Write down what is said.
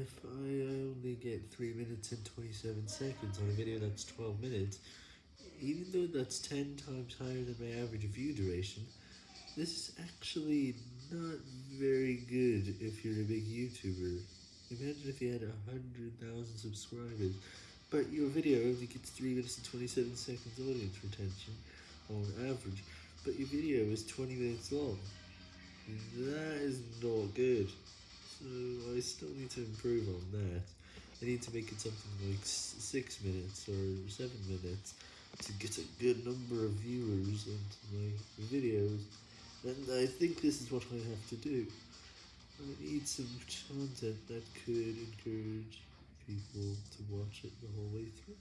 if I only get 3 minutes and 27 seconds on a video that's 12 minutes, even though that's 10 times higher than my average view duration, this is actually not very good if you're a big YouTuber. Imagine if you had 100,000 subscribers, but your video only gets 3 minutes and 27 seconds audience retention on average, but your video is 20 minutes long. That is not good. So I still need to improve on that. I need to make it something like 6 minutes or 7 minutes to get a good number of viewers into my videos. And I think this is what I have to do. I need some content that could encourage people to watch it the whole way through.